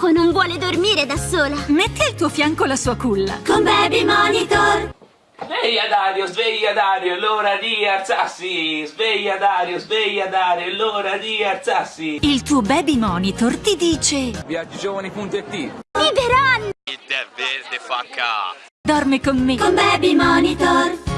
Coco non vuole dormire da sola. Metti al tuo fianco la sua culla. Con Baby Monitor. Sveglia Dario, sveglia Dario, è l'ora di alzarsi! Sveglia Dario, sveglia Dario, è l'ora di alzarsi! Il tuo baby monitor ti dice Viaggigiovani.it Biberon. Il tè verde fa ca. Dorme con me. Con Baby Monitor.